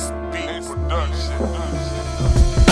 SB Production.